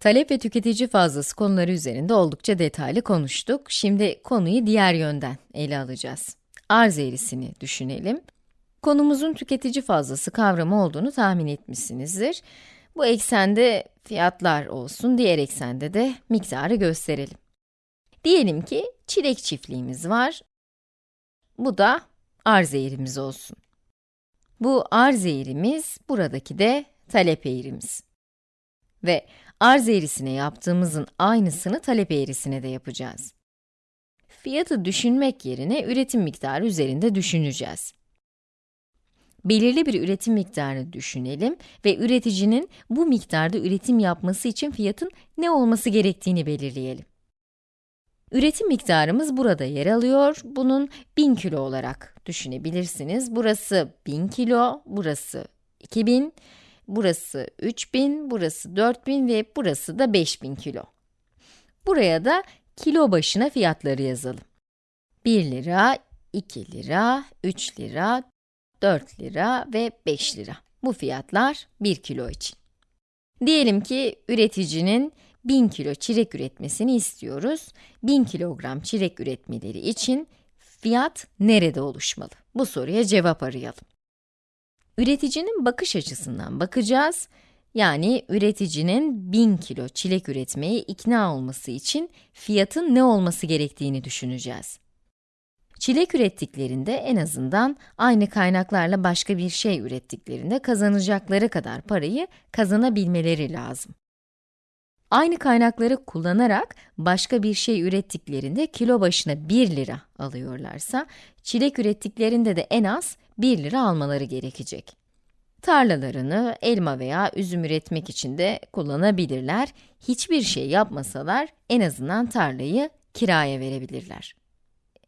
Talep ve tüketici fazlası konuları üzerinde oldukça detaylı konuştuk. Şimdi konuyu diğer yönden ele alacağız. Arz eğrisini düşünelim. Konumuzun tüketici fazlası kavramı olduğunu tahmin etmişsinizdir. Bu eksende fiyatlar olsun, diğer eksende de miktarı gösterelim. Diyelim ki çilek çiftliğimiz var. Bu da arz eğrimiz olsun. Bu arz eğrimiz, buradaki de talep eğrimiz. Ve arz eğrisine yaptığımızın aynısını talep eğrisine de yapacağız. Fiyatı düşünmek yerine üretim miktarı üzerinde düşüneceğiz. Belirli bir üretim miktarını düşünelim ve üreticinin bu miktarda üretim yapması için fiyatın ne olması gerektiğini belirleyelim. Üretim miktarımız burada yer alıyor. Bunun 1000 kilo olarak düşünebilirsiniz. Burası 1000 kilo, burası 2000, burası 3000, burası 4000 ve burası da 5000 kilo. Buraya da kilo başına fiyatları yazalım. 1 lira, 2 lira, 3 lira, 4 lira ve 5 lira. Bu fiyatlar 1 kilo için. Diyelim ki üreticinin 1000 kilo çilek üretmesini istiyoruz. 1000 kilogram çilek üretmeleri için fiyat nerede oluşmalı? Bu soruya cevap arayalım. Üreticinin bakış açısından bakacağız. Yani üreticinin 1000 kilo çilek üretmeye ikna olması için fiyatın ne olması gerektiğini düşüneceğiz. Çilek ürettiklerinde en azından aynı kaynaklarla başka bir şey ürettiklerinde kazanacakları kadar parayı kazanabilmeleri lazım. Aynı kaynakları kullanarak başka bir şey ürettiklerinde kilo başına 1 lira alıyorlarsa, çilek ürettiklerinde de en az 1 lira almaları gerekecek. Tarlalarını elma veya üzüm üretmek için de kullanabilirler. Hiçbir şey yapmasalar en azından tarlayı kiraya verebilirler.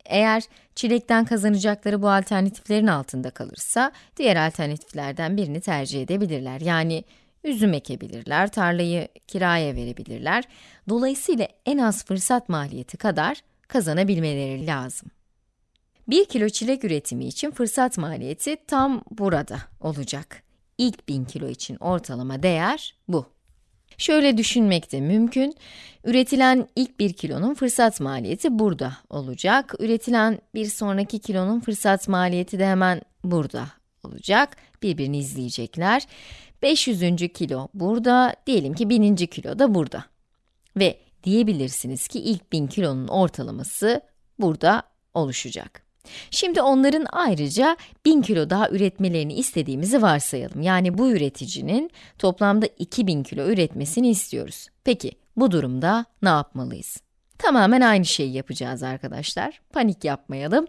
Eğer çilekten kazanacakları bu alternatiflerin altında kalırsa, diğer alternatiflerden birini tercih edebilirler. Yani üzüm ekebilirler, tarlayı kiraya verebilirler. Dolayısıyla en az fırsat maliyeti kadar kazanabilmeleri lazım. 1 kilo çilek üretimi için fırsat maliyeti tam burada olacak. İlk 1000 kilo için ortalama değer bu. Şöyle düşünmek de mümkün. Üretilen ilk 1 kilonun fırsat maliyeti burada olacak. Üretilen bir sonraki kilonun fırsat maliyeti de hemen burada olacak. Birbirini izleyecekler. 500. kilo burada, diyelim ki 1000. kilo da burada. Ve diyebilirsiniz ki ilk 1000 kilonun ortalaması burada oluşacak. Şimdi onların ayrıca 1000 kilo daha üretmelerini istediğimizi varsayalım. Yani bu üreticinin toplamda 2000 kilo üretmesini istiyoruz. Peki, bu durumda ne yapmalıyız? Tamamen aynı şeyi yapacağız arkadaşlar. Panik yapmayalım.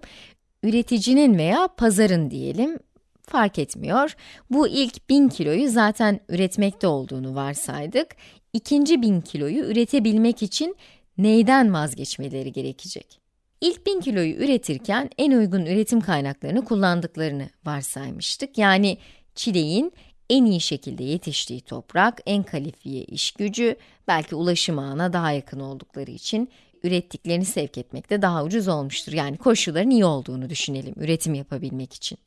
Üreticinin veya pazarın diyelim, fark etmiyor. Bu ilk 1000 kiloyu zaten üretmekte olduğunu varsaydık. İkinci 1000 kiloyu üretebilmek için neyden vazgeçmeleri gerekecek? İlk 1000 kiloyu üretirken en uygun üretim kaynaklarını kullandıklarını varsaymıştık. Yani çileğin en iyi şekilde yetiştiği toprak, en kalifiye iş gücü, belki ulaşım ağına daha yakın oldukları için ürettiklerini sevk etmekte daha ucuz olmuştur. Yani koşulların iyi olduğunu düşünelim üretim yapabilmek için.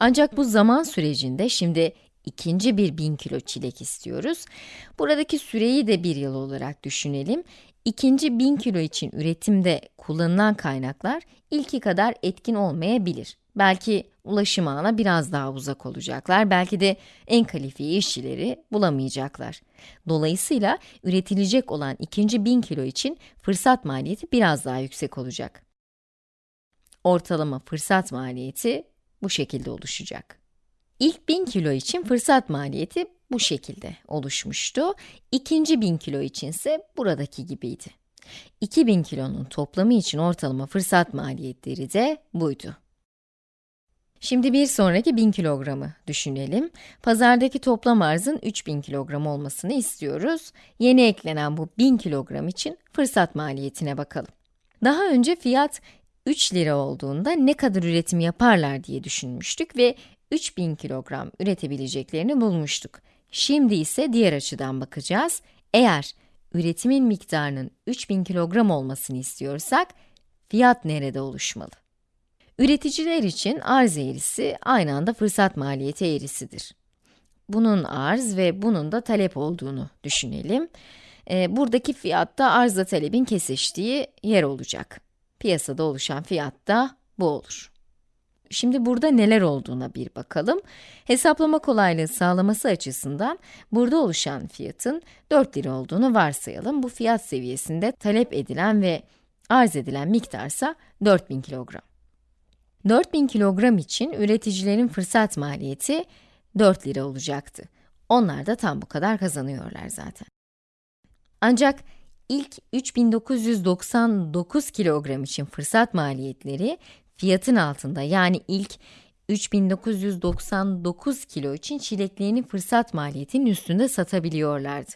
Ancak bu zaman sürecinde şimdi ikinci bir 1000 kilo çilek istiyoruz. Buradaki süreyi de bir yıl olarak düşünelim. İkinci 1000 kilo için üretimde kullanılan kaynaklar ilki kadar etkin olmayabilir. Belki ulaşım ağına biraz daha uzak olacaklar, belki de en kalifiye işçileri bulamayacaklar. Dolayısıyla üretilecek olan ikinci 1000 kilo için fırsat maliyeti biraz daha yüksek olacak. Ortalama fırsat maliyeti bu şekilde oluşacak. İlk 1000 kilo için fırsat maliyeti bu şekilde oluşmuştu. İkinci 1000 kilo için ise buradaki gibiydi. 2000 kilonun toplamı için ortalama fırsat maliyetleri de buydu. Şimdi bir sonraki 1000 kilogramı düşünelim. Pazardaki toplam arzın 3000 kilogram olmasını istiyoruz. Yeni eklenen bu 1000 kilogram için fırsat maliyetine bakalım. Daha önce fiyat 3 lira olduğunda ne kadar üretim yaparlar diye düşünmüştük ve 3000 kilogram üretebileceklerini bulmuştuk. Şimdi ise diğer açıdan bakacağız. Eğer üretimin miktarının 3000 kilogram olmasını istiyorsak, fiyat nerede oluşmalı? Üreticiler için arz eğrisi aynı anda fırsat maliyeti eğrisidir. bunun arz ve bunun da talep olduğunu düşünelim. E, buradaki fiyat da arzla talebin kesiştiği yer olacak. Piyasada oluşan fiyat da bu olur. Şimdi burada neler olduğuna bir bakalım. Hesaplama kolaylığı sağlaması açısından burada oluşan fiyatın 4 lira olduğunu varsayalım. Bu fiyat seviyesinde talep edilen ve arz edilen miktarsa 4000 kilogram. 4000 kilogram için üreticilerin fırsat maliyeti 4 lira olacaktı. Onlar da tam bu kadar kazanıyorlar zaten. Ancak ilk 3999 kilogram için fırsat maliyetleri fiyatın altında yani ilk 3999 kilo için çileklerini fırsat maliyetinin üstünde satabiliyorlardı.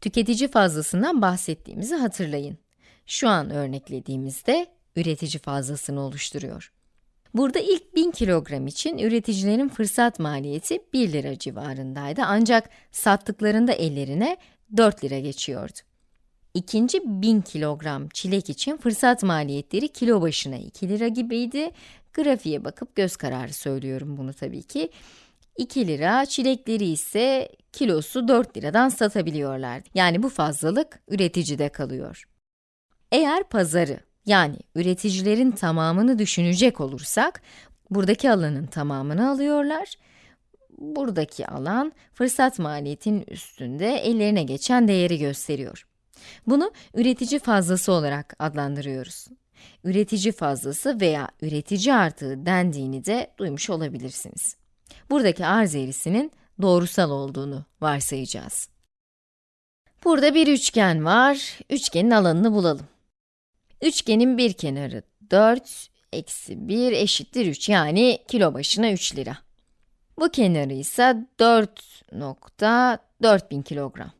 Tüketici fazlasından bahsettiğimizi hatırlayın. Şu an örneklediğimizde üretici fazlasını oluşturuyor. Burada ilk 1000 kilogram için üreticilerin fırsat maliyeti 1 lira civarındaydı ancak sattıklarında ellerine 4 lira geçiyordu. İkinci 1000 kilogram çilek için fırsat maliyetleri kilo başına 2 lira gibiydi. Grafiğe bakıp göz kararı söylüyorum bunu tabii ki. 2 lira, çilekleri ise kilosu 4 liradan satabiliyorlardı. Yani bu fazlalık üreticide kalıyor. Eğer pazarı, yani üreticilerin tamamını düşünecek olursak, buradaki alanın tamamını alıyorlar. Buradaki alan, fırsat maliyetinin üstünde ellerine geçen değeri gösteriyor. Bunu üretici fazlası olarak adlandırıyoruz. Üretici fazlası veya üretici artığı dendiğini de duymuş olabilirsiniz. Buradaki arz eğrisinin doğrusal olduğunu varsayacağız. Burada bir üçgen var. Üçgenin alanını bulalım. Üçgenin bir kenarı 4, eksi 1 eşittir 3 yani kilo başına 3 lira. Bu kenarı ise 4.4000 kilogram.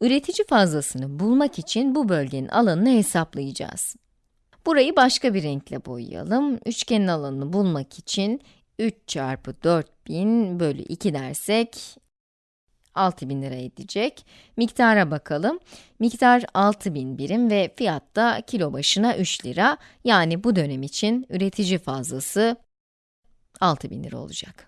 Üretici fazlasını bulmak için bu bölgenin alanını hesaplayacağız. Burayı başka bir renkle boyayalım. Üçgenin alanını bulmak için 3 çarpı 4000 bölü 2 dersek 6000 lira edecek. Miktara bakalım. Miktar 6000 birim ve fiyat da kilo başına 3 lira. Yani bu dönem için üretici fazlası 6000 lira olacak.